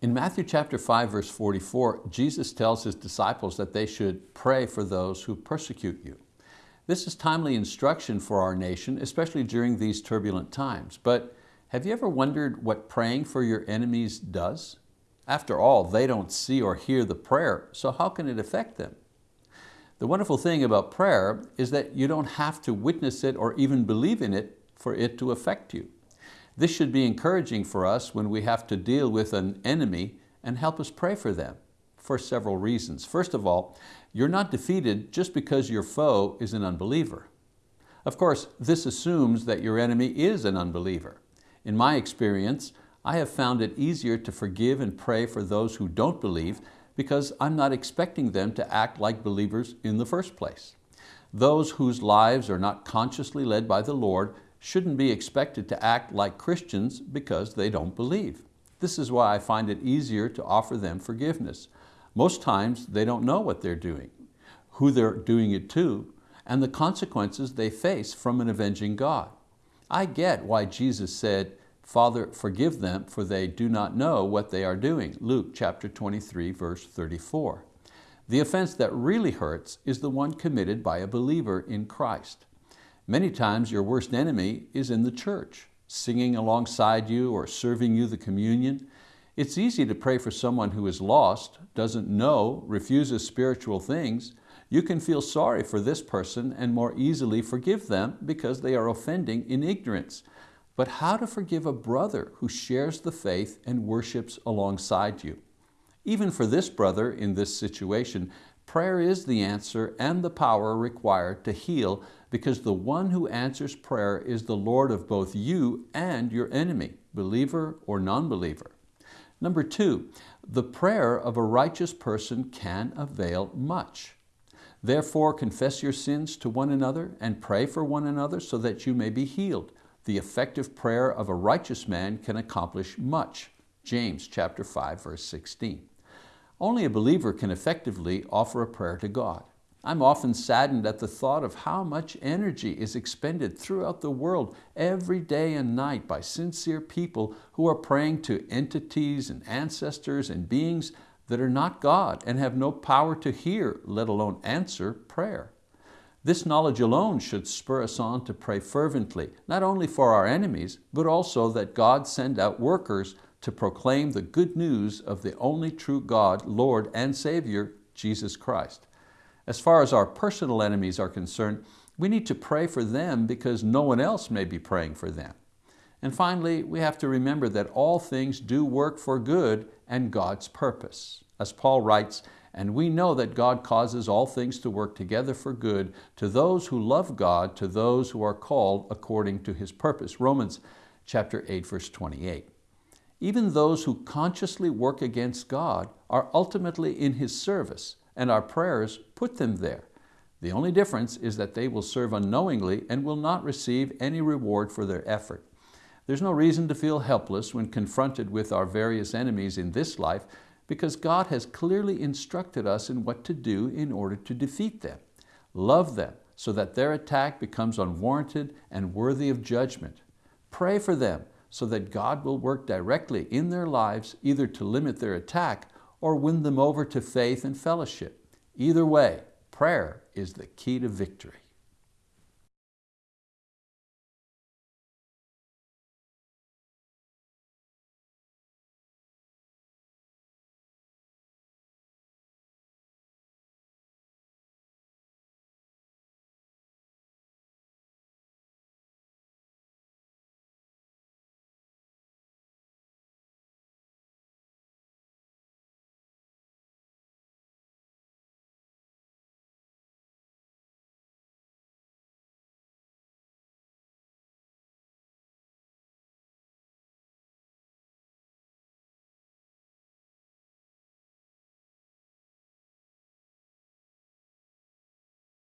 In Matthew chapter 5, verse 44, Jesus tells his disciples that they should pray for those who persecute you. This is timely instruction for our nation, especially during these turbulent times. But have you ever wondered what praying for your enemies does? After all, they don't see or hear the prayer, so how can it affect them? The wonderful thing about prayer is that you don't have to witness it or even believe in it for it to affect you. This should be encouraging for us when we have to deal with an enemy and help us pray for them for several reasons. First of all, you're not defeated just because your foe is an unbeliever. Of course, this assumes that your enemy is an unbeliever. In my experience, I have found it easier to forgive and pray for those who don't believe because I'm not expecting them to act like believers in the first place. Those whose lives are not consciously led by the Lord shouldn't be expected to act like Christians because they don't believe. This is why I find it easier to offer them forgiveness. Most times they don't know what they're doing, who they're doing it to, and the consequences they face from an avenging God. I get why Jesus said, Father, forgive them, for they do not know what they are doing. Luke chapter 23, verse 34. The offense that really hurts is the one committed by a believer in Christ. Many times your worst enemy is in the church, singing alongside you or serving you the communion. It's easy to pray for someone who is lost, doesn't know, refuses spiritual things. You can feel sorry for this person and more easily forgive them because they are offending in ignorance. But how to forgive a brother who shares the faith and worships alongside you? Even for this brother in this situation, prayer is the answer and the power required to heal because the one who answers prayer is the Lord of both you and your enemy, believer or non-believer. Number two, the prayer of a righteous person can avail much. Therefore, confess your sins to one another and pray for one another so that you may be healed. The effective prayer of a righteous man can accomplish much. James chapter 5, verse 16. Only a believer can effectively offer a prayer to God. I'm often saddened at the thought of how much energy is expended throughout the world every day and night by sincere people who are praying to entities and ancestors and beings that are not God and have no power to hear, let alone answer, prayer. This knowledge alone should spur us on to pray fervently, not only for our enemies, but also that God send out workers to proclaim the good news of the only true God, Lord and Savior, Jesus Christ. As far as our personal enemies are concerned, we need to pray for them because no one else may be praying for them. And finally, we have to remember that all things do work for good and God's purpose. As Paul writes, and we know that God causes all things to work together for good to those who love God, to those who are called according to His purpose. Romans chapter 8, verse 28. Even those who consciously work against God are ultimately in His service and our prayers put them there. The only difference is that they will serve unknowingly and will not receive any reward for their effort. There's no reason to feel helpless when confronted with our various enemies in this life because God has clearly instructed us in what to do in order to defeat them. Love them so that their attack becomes unwarranted and worthy of judgment. Pray for them so that God will work directly in their lives either to limit their attack or win them over to faith and fellowship. Either way, prayer is the key to victory.